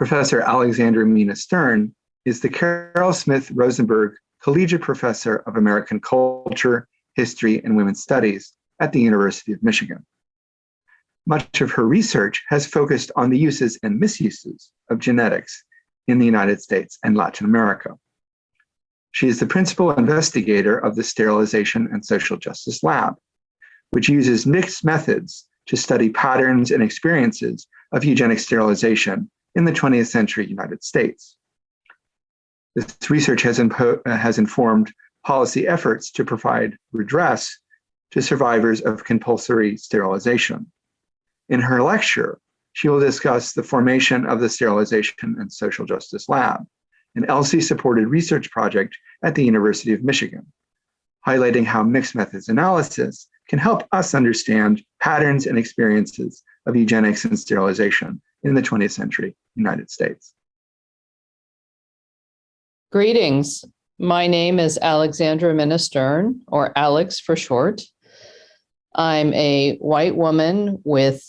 Professor Alexandra Minna Stern is the Carroll Smith Rosenberg Collegiate Professor of American Culture, History, and Women's Studies at the University of Michigan. Much of her research has focused on the uses and misuses of genetics in the United States and Latin America. She is the principal investigator of the Sterilization and Social Justice Lab, which uses mixed methods to study patterns and experiences of eugenic sterilization in the 20th century United States. This research has, uh, has informed policy efforts to provide redress to survivors of compulsory sterilization. In her lecture, she will discuss the formation of the Sterilization and Social Justice Lab, an ELSI-supported research project at the University of Michigan, highlighting how mixed methods analysis can help us understand patterns and experiences of eugenics and sterilization in the 20th century United States. Greetings. My name is Alexandra Minna Stern, or Alex for short. I'm a white woman with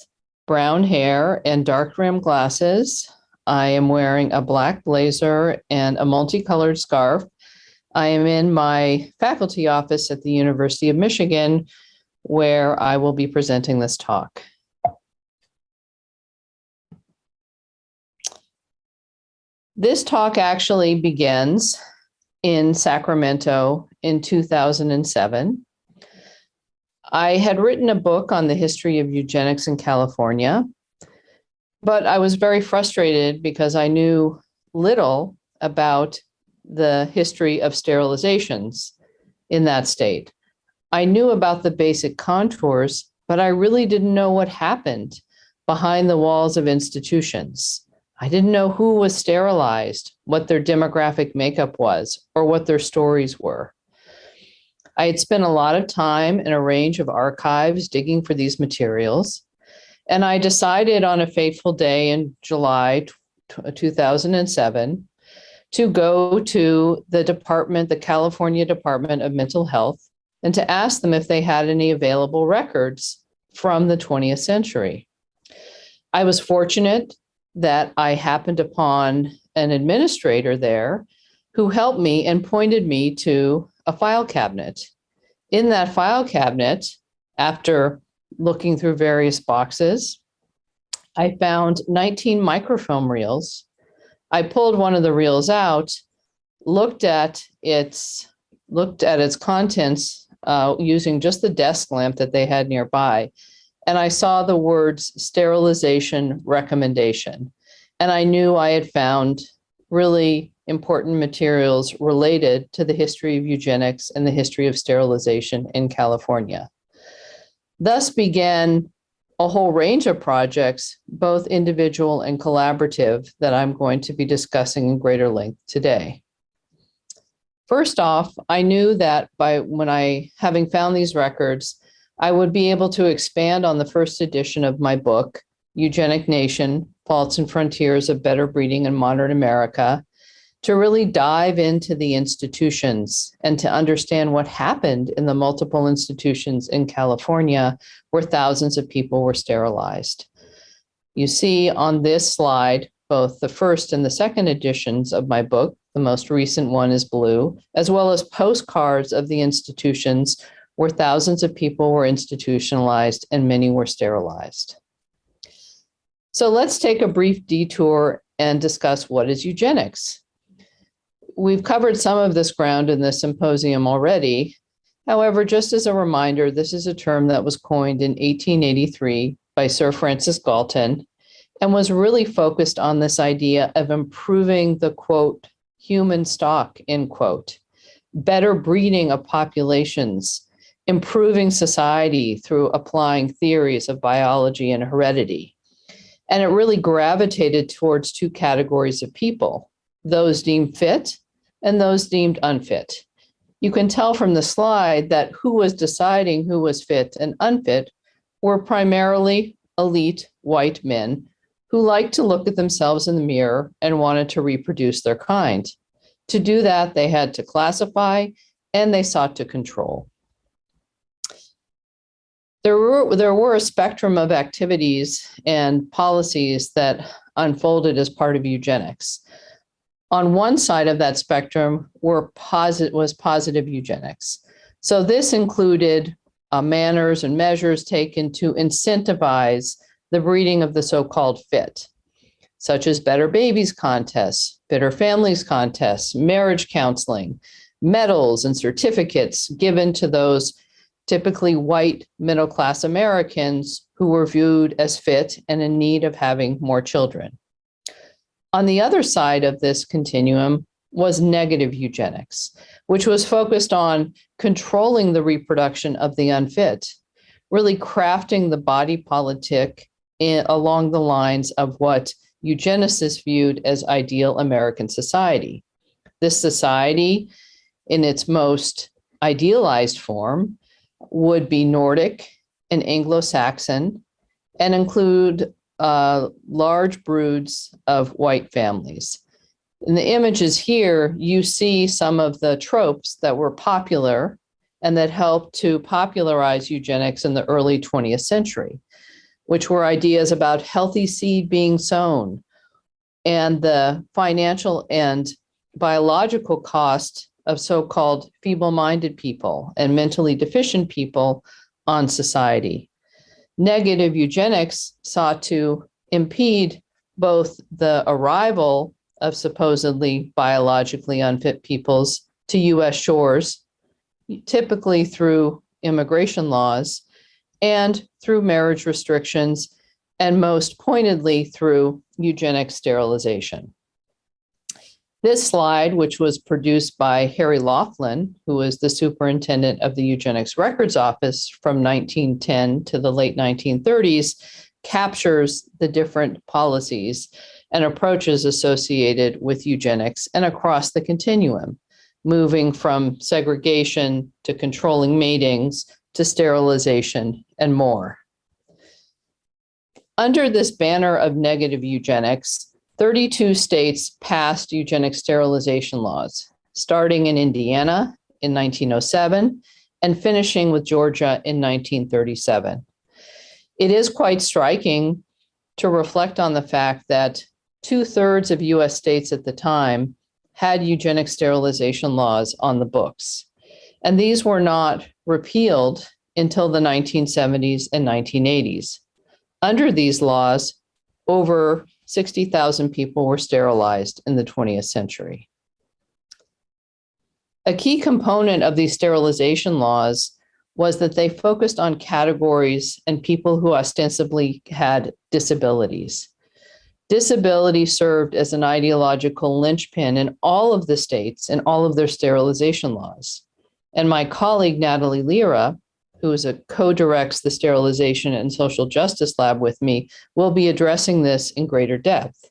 brown hair and dark rimmed glasses. I am wearing a black blazer and a multicolored scarf. I am in my faculty office at the University of Michigan, where I will be presenting this talk. This talk actually begins in Sacramento in 2007. I had written a book on the history of eugenics in California, but I was very frustrated because I knew little about the history of sterilizations in that state. I knew about the basic contours, but I really didn't know what happened behind the walls of institutions. I didn't know who was sterilized, what their demographic makeup was, or what their stories were. I had spent a lot of time in a range of archives digging for these materials, and I decided on a fateful day in July uh, 2007 to go to the department, the California Department of Mental Health, and to ask them if they had any available records from the 20th century. I was fortunate that I happened upon an administrator there who helped me and pointed me to a file cabinet. In that file cabinet, after looking through various boxes, I found 19 microfilm reels. I pulled one of the reels out, looked at its looked at its contents uh, using just the desk lamp that they had nearby, and I saw the words sterilization recommendation. And I knew I had found really important materials related to the history of eugenics and the history of sterilization in California. Thus began a whole range of projects, both individual and collaborative, that I'm going to be discussing in greater length today. First off, I knew that by when I, having found these records, I would be able to expand on the first edition of my book, Eugenic Nation, Faults and Frontiers of Better Breeding in Modern America, to really dive into the institutions and to understand what happened in the multiple institutions in California where thousands of people were sterilized. You see on this slide, both the first and the second editions of my book, the most recent one is blue, as well as postcards of the institutions where thousands of people were institutionalized and many were sterilized. So let's take a brief detour and discuss what is eugenics. We've covered some of this ground in the symposium already. However, just as a reminder, this is a term that was coined in 1883 by Sir Francis Galton and was really focused on this idea of improving the quote, human stock, end quote, better breeding of populations, improving society through applying theories of biology and heredity. And it really gravitated towards two categories of people, those deemed fit and those deemed unfit. You can tell from the slide that who was deciding who was fit and unfit were primarily elite white men who liked to look at themselves in the mirror and wanted to reproduce their kind. To do that, they had to classify and they sought to control. There were there were a spectrum of activities and policies that unfolded as part of eugenics. On one side of that spectrum were posit- was positive eugenics. So this included uh, manners and measures taken to incentivize the breeding of the so-called fit, such as Better Babies contests, Better Families contests, marriage counseling, medals and certificates given to those typically white middle class Americans who were viewed as fit and in need of having more children. On the other side of this continuum was negative eugenics, which was focused on controlling the reproduction of the unfit, really crafting the body politic in, along the lines of what eugenicists viewed as ideal American society. This society, in its most idealized form, would be Nordic and Anglo-Saxon and include uh, large broods of white families. In the images here, you see some of the tropes that were popular and that helped to popularize eugenics in the early 20th century, which were ideas about healthy seed being sown and the financial and biological cost of so-called feeble-minded people and mentally deficient people on society. Negative eugenics sought to impede both the arrival of supposedly biologically unfit peoples to US shores, typically through immigration laws and through marriage restrictions, and most pointedly through eugenic sterilization. This slide, which was produced by Harry Laughlin, who was the superintendent of the Eugenics Records Office from 1910 to the late 1930s, captures the different policies and approaches associated with eugenics and across the continuum, moving from segregation to controlling matings to sterilization and more. Under this banner of negative eugenics, 32 states passed eugenic sterilization laws, starting in Indiana in 1907 and finishing with Georgia in 1937. It is quite striking to reflect on the fact that two thirds of US states at the time had eugenic sterilization laws on the books. And these were not repealed until the 1970s and 1980s. Under these laws, over 60,000 people were sterilized in the 20th century. A key component of these sterilization laws was that they focused on categories and people who ostensibly had disabilities. Disability served as an ideological linchpin in all of the states and all of their sterilization laws. And my colleague, Natalie Lira, who is a co-directs the sterilization and social justice lab with me, will be addressing this in greater depth.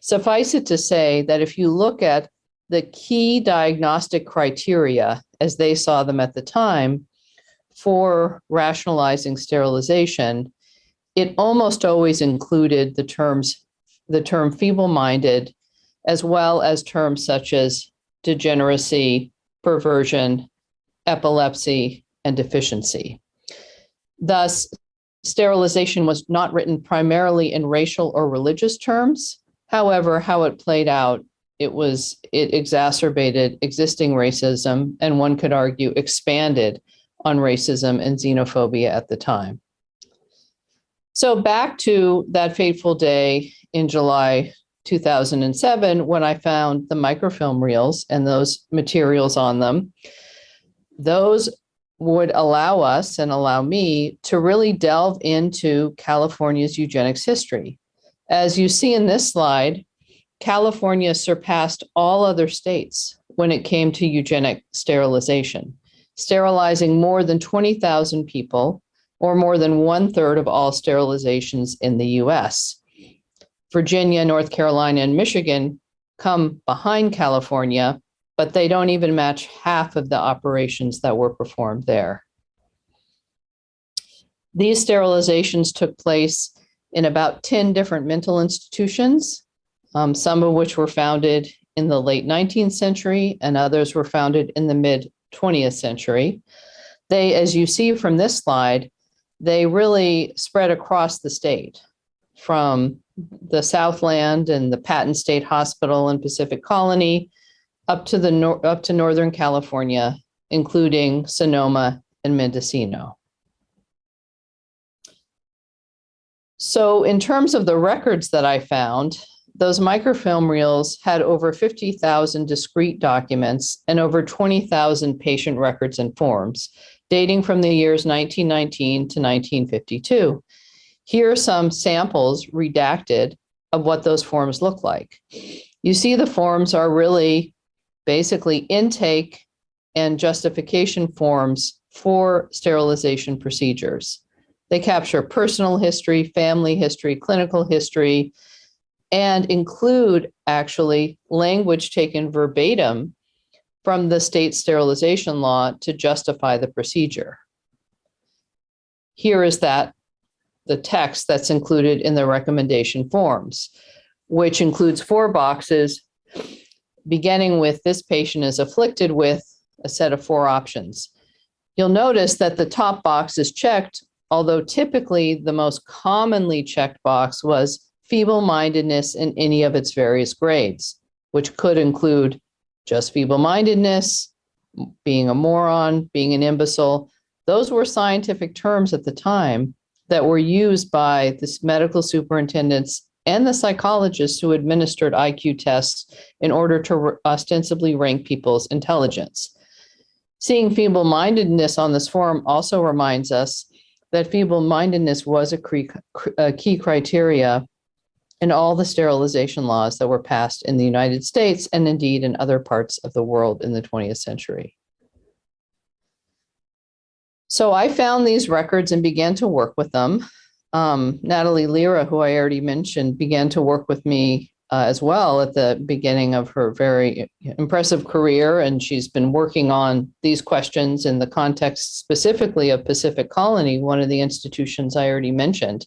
Suffice it to say that if you look at the key diagnostic criteria as they saw them at the time for rationalizing sterilization, it almost always included the terms, the term feeble-minded, as well as terms such as degeneracy, perversion, epilepsy, and deficiency. Thus, sterilization was not written primarily in racial or religious terms. However, how it played out, it was it exacerbated existing racism and one could argue expanded on racism and xenophobia at the time. So back to that fateful day in July 2007 when I found the microfilm reels and those materials on them. Those would allow us and allow me to really delve into California's eugenics history. As you see in this slide, California surpassed all other states when it came to eugenic sterilization, sterilizing more than 20,000 people or more than one third of all sterilizations in the US. Virginia, North Carolina, and Michigan come behind California but they don't even match half of the operations that were performed there. These sterilizations took place in about 10 different mental institutions, um, some of which were founded in the late 19th century and others were founded in the mid 20th century. They, as you see from this slide, they really spread across the state from the Southland and the Patton State Hospital and Pacific Colony up to the nor- up to Northern California, including Sonoma and Mendocino. So in terms of the records that I found, those microfilm reels had over 50,000 discrete documents and over 20,000 patient records and forms dating from the years 1919 to 1952. Here are some samples redacted of what those forms look like. You see the forms are really basically intake and justification forms for sterilization procedures. They capture personal history, family history, clinical history, and include actually language taken verbatim from the state sterilization law to justify the procedure. Here is that the text that's included in the recommendation forms, which includes four boxes, beginning with this patient is afflicted with a set of four options. You'll notice that the top box is checked, although typically the most commonly checked box was feeble mindedness in any of its various grades, which could include just feeble mindedness, being a moron, being an imbecile. Those were scientific terms at the time that were used by the medical superintendents and the psychologists who administered IQ tests in order to ostensibly rank people's intelligence. Seeing feeble mindedness on this form also reminds us that feeble mindedness was a key criteria in all the sterilization laws that were passed in the United States and indeed in other parts of the world in the 20th century. So I found these records and began to work with them. Um, Natalie Lira, who I already mentioned, began to work with me uh, as well at the beginning of her very impressive career. And she's been working on these questions in the context specifically of Pacific Colony, one of the institutions I already mentioned.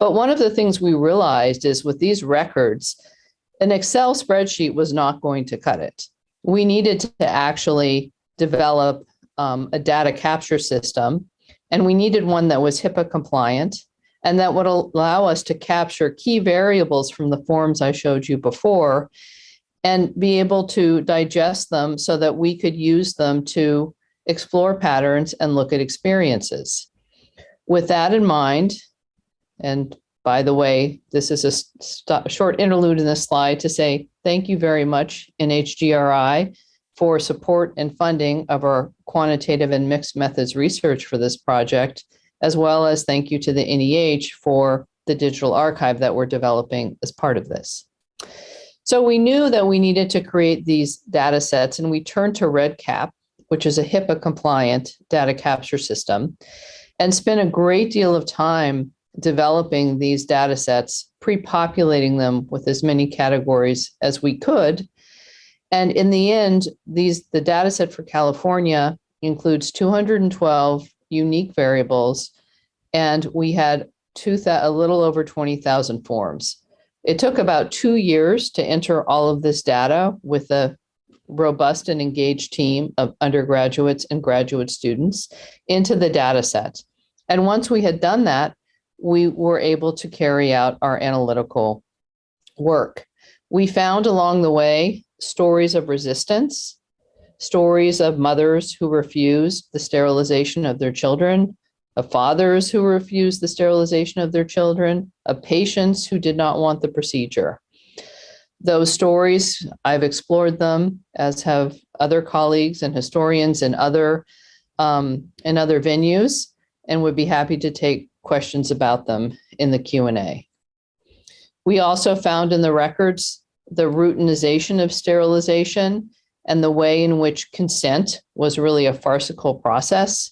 But one of the things we realized is with these records, an Excel spreadsheet was not going to cut it. We needed to actually develop um, a data capture system, and we needed one that was HIPAA compliant and that would allow us to capture key variables from the forms I showed you before and be able to digest them so that we could use them to explore patterns and look at experiences. With that in mind, and by the way, this is a short interlude in this slide to say thank you very much NHGRI for support and funding of our quantitative and mixed methods research for this project, as well as thank you to the NEH for the digital archive that we're developing as part of this. So we knew that we needed to create these data sets and we turned to REDCap, which is a HIPAA compliant data capture system, and spent a great deal of time developing these data sets, pre-populating them with as many categories as we could. And in the end, these the data set for California includes 212 unique variables, and we had two a little over 20,000 forms. It took about two years to enter all of this data with a robust and engaged team of undergraduates and graduate students into the data set. And once we had done that, we were able to carry out our analytical work. We found along the way stories of resistance, stories of mothers who refused the sterilization of their children, of fathers who refused the sterilization of their children, of patients who did not want the procedure. Those stories, I've explored them, as have other colleagues and historians in other um, in other venues, and would be happy to take questions about them in the Q&A. We also found in the records the routinization of sterilization and the way in which consent was really a farcical process.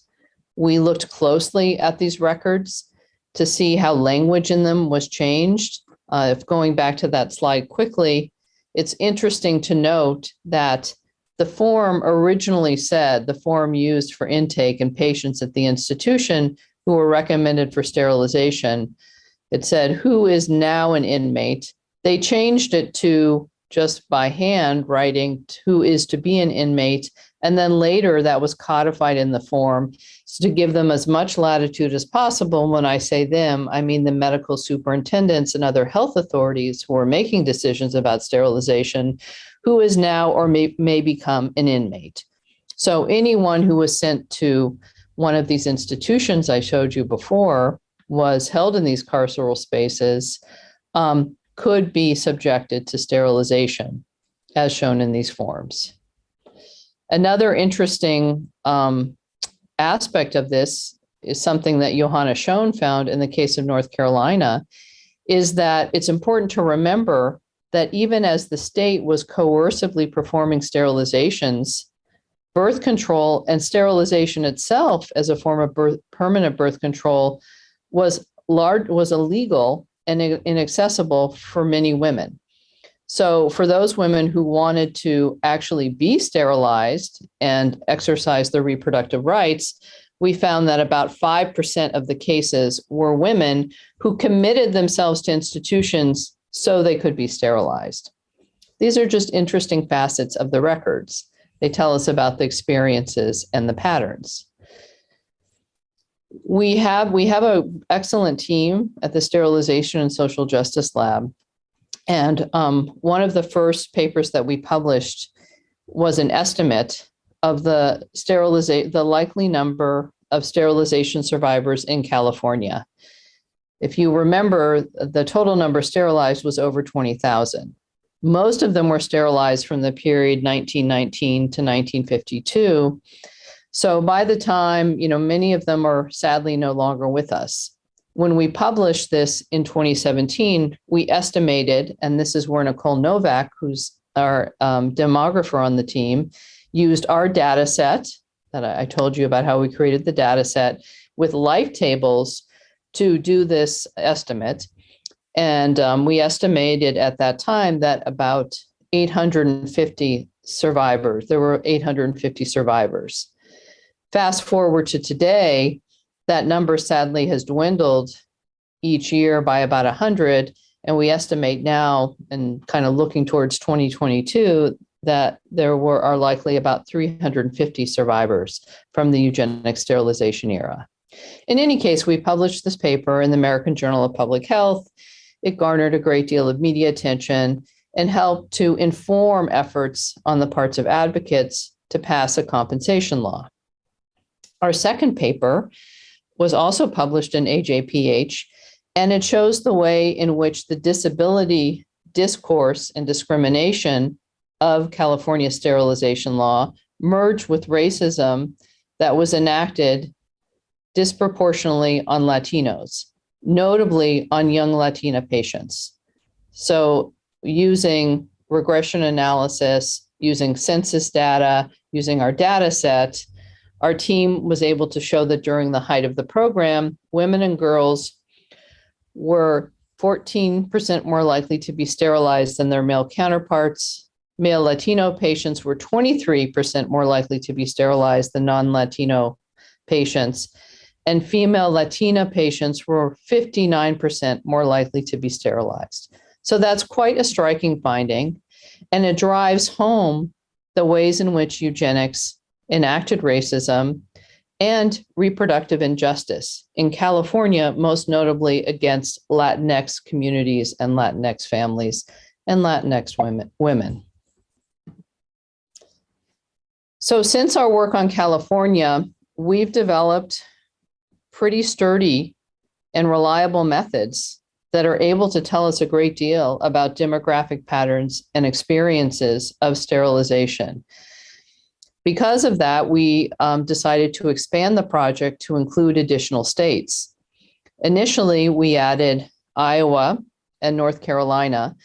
We looked closely at these records to see how language in them was changed. Uh, if going back to that slide quickly, it's interesting to note that the form originally said, the form used for intake and patients at the institution who were recommended for sterilization. It said, who is now an inmate? They changed it to just by hand writing who is to be an inmate And then later that was codified in the form to give them as much latitude as possible. When I say them, I mean the medical superintendents and other health authorities who are making decisions about sterilization, who is now or may, may become an inmate. So anyone who was sent to one of these institutions I showed you before was held in these carceral spaces um, could be subjected to sterilization as shown in these forms. Another interesting um, aspect of this is something that Johanna Schoen found in the case of North Carolina, is that it's important to remember that even as the state was coercively performing sterilizations, birth control and sterilization itself as a form of birth, permanent birth control was large was illegal and inaccessible for many women. So for those women who wanted to actually be sterilized and exercise their reproductive rights, we found that about 5% of the cases were women who committed themselves to institutions so they could be sterilized. These are just interesting facets of the records. They tell us about the experiences and the patterns. We have we have an excellent team at the Sterilization and Social Justice Lab and um, one of the first papers that we published was an estimate of the sterilization, the likely number of sterilization survivors in California. If you remember, the total number sterilized was over 20,000. Most of them were sterilized from the period 1919 to 1952. So by the time, you know, many of them are sadly no longer with us when we published this in 2017, we estimated, and this is where Nicole Novak, who's our um, demographer on the team, used our data set that I, told you about how we created the data set with life tables to do this estimate. And um, we estimated at that time that about 850 survivors, there were 850 survivors. Fast forward to today, that number sadly has dwindled each year by about 100. And we estimate now, and kind of looking towards 2022, that there were are likely about 350 survivors from the eugenic sterilization era. In any case, we published this paper in the American Journal of Public Health. It garnered a great deal of media attention and helped to inform efforts on the parts of advocates to pass a compensation law. Our second paper was also published in AJPH, and it shows the way in which the disability discourse and discrimination of California sterilization law merged with racism that was enacted disproportionately on Latinos, notably on young Latina patients. So using regression analysis, using census data, using our data set, our team was able to show that during the height of the program, women and girls were 14% more likely to be sterilized than their male counterparts. Male Latino patients were 23% more likely to be sterilized than non-Latino patients. And female Latina patients were 59% more likely to be sterilized. So that's quite a striking finding. And it drives home the ways in which eugenics enacted racism, and reproductive injustice in California, most notably against Latinx communities and Latinx families and Latinx women. women. So since our work on California, we've developed pretty sturdy and reliable methods that are able to tell us a great deal about demographic patterns and experiences of sterilization. Because of that, we um, decided to expand the project to include additional states. Initially, we added Iowa and North Carolina.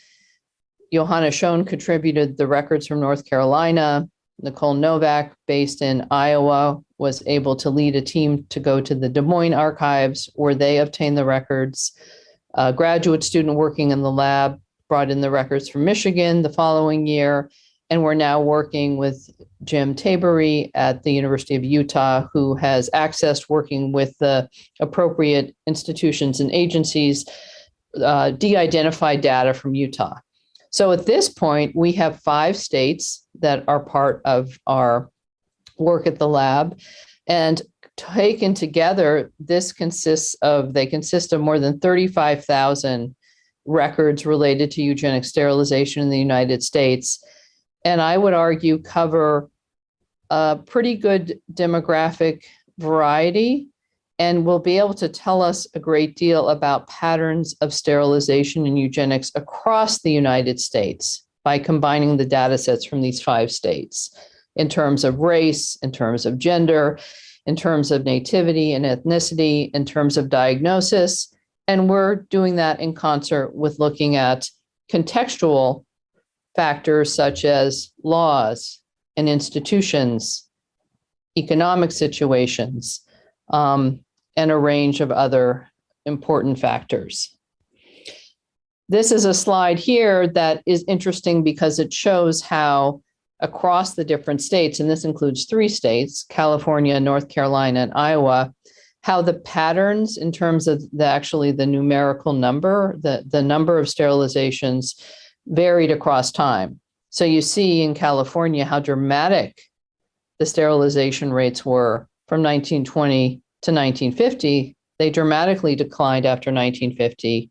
Johanna Schoen contributed the records from North Carolina. Nicole Novak, based in Iowa, was able to lead a team to go to the Des Moines archives where they obtained the records. A graduate student working in the lab brought in the records from Michigan the following year, and we're now working with Jim Tabery at the University of Utah, who has accessed working with the appropriate institutions and agencies, uh, de-identified data from Utah. So at this point, we have five states that are part of our work at the lab. And taken together, this consists of, they consist of more than 35,000 records related to eugenic sterilization in the United States. And I would argue cover a pretty good demographic variety and will be able to tell us a great deal about patterns of sterilization and eugenics across the United States by combining the data sets from these five states in terms of race, in terms of gender, in terms of nativity and ethnicity, in terms of diagnosis. And we're doing that in concert with looking at contextual factors such as laws and institutions, economic situations, um, and a range of other important factors. This is a slide here that is interesting because it shows how across the different states, and this includes three states, California, North Carolina, and Iowa, how the patterns in terms of the actually the numerical number, the, the number of sterilizations varied across time. So you see in California how dramatic the sterilization rates were from 1920 to 1950. They dramatically declined after 1950.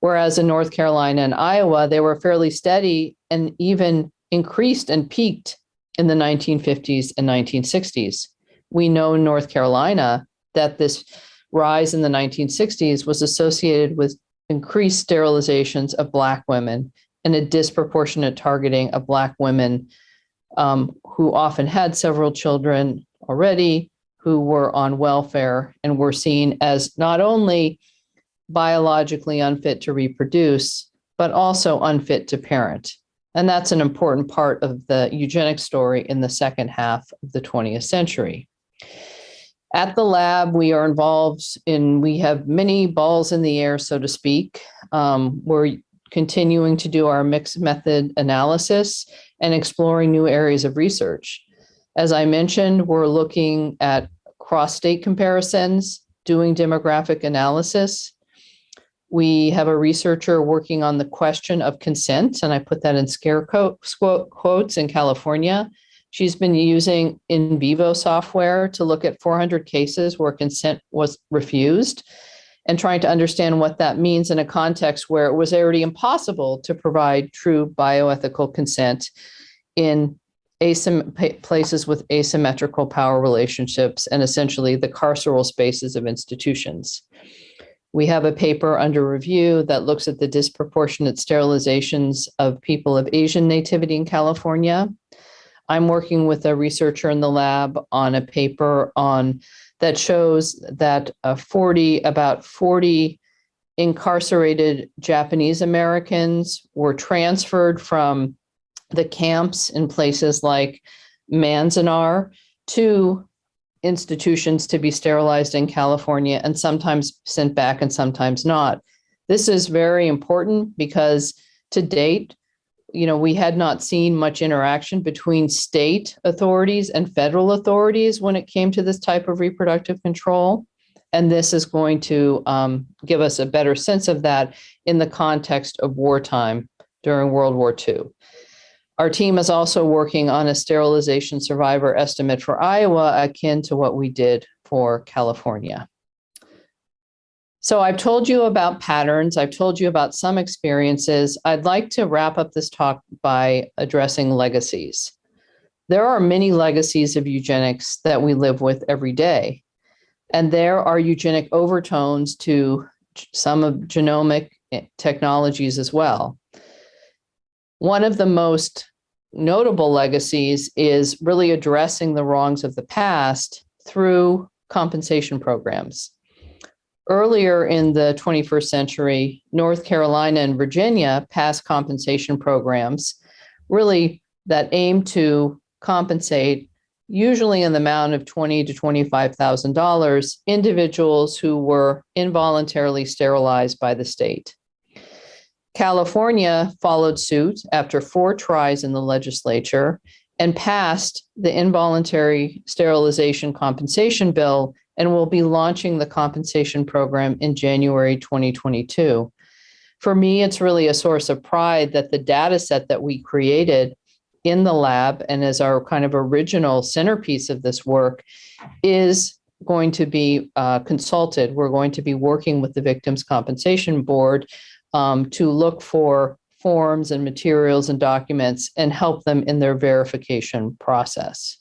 Whereas in North Carolina and Iowa, they were fairly steady and even increased and peaked in the 1950s and 1960s. We know in North Carolina that this rise in the 1960s was associated with increased sterilizations of Black women and a disproportionate targeting of Black women um, who often had several children already, who were on welfare and were seen as not only biologically unfit to reproduce, but also unfit to parent. And that's an important part of the eugenic story in the second half of the 20th century. At the lab, we are involved in, we have many balls in the air, so to speak. Um, we're continuing to do our mixed method analysis and exploring new areas of research. As I mentioned, we're looking at cross-state comparisons, doing demographic analysis, we have a researcher working on the question of consent, and I put that in scare quotes in California. She's been using NVivo software to look at 400 cases where consent was refused and trying to understand what that means in a context where it was already impossible to provide true bioethical consent in places with asymmetrical power relationships and essentially the carceral spaces of institutions. We have a paper under review that looks at the disproportionate sterilizations of people of Asian nativity in California. I'm working with a researcher in the lab on a paper on that shows that uh, 40, about 40 incarcerated Japanese Americans were transferred from the camps in places like Manzanar to institutions to be sterilized in California and sometimes sent back and sometimes not. This is very important because to date, you know, we had not seen much interaction between state authorities and federal authorities when it came to this type of reproductive control. And this is going to um, give us a better sense of that in the context of wartime during World War II. Our team is also working on a sterilization survivor estimate for Iowa akin to what we did for California. So I've told you about patterns. I've told you about some experiences. I'd like to wrap up this talk by addressing legacies. There are many legacies of eugenics that we live with every day. And there are eugenic overtones to some of genomic eh, technologies as well. One of the most notable legacies is really addressing the wrongs of the past through compensation programs. Earlier in the 21st century, North Carolina and Virginia passed compensation programs really that aim to compensate usually in the amount of twenty to $25,000 individuals who were involuntarily sterilized by the state. California followed suit after four tries in the legislature and passed the involuntary sterilization compensation bill and we'll be launching the compensation program in January 2022. For me, it's really a source of pride that the data set that we created in the lab and as our kind of original centerpiece of this work is going to be uh, consulted. We're going to be working with the Victims' Compensation Board um, to look for forms and materials and documents and help them in their verification process.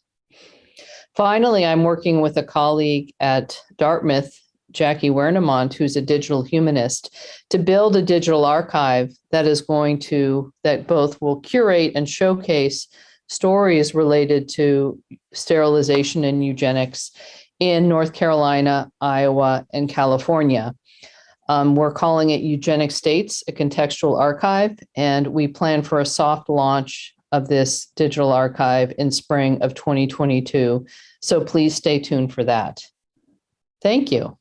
Finally, I'm working with a colleague at Dartmouth, Jackie Wernimont, who's a digital humanist, to build a digital archive that is going to, that both will curate and showcase stories related to sterilization and eugenics in North Carolina, Iowa, and California. Um, we're calling it Eugenic States, a contextual archive, and we plan for a soft launch of this digital archive in spring of 2022. So please stay tuned for that. Thank you.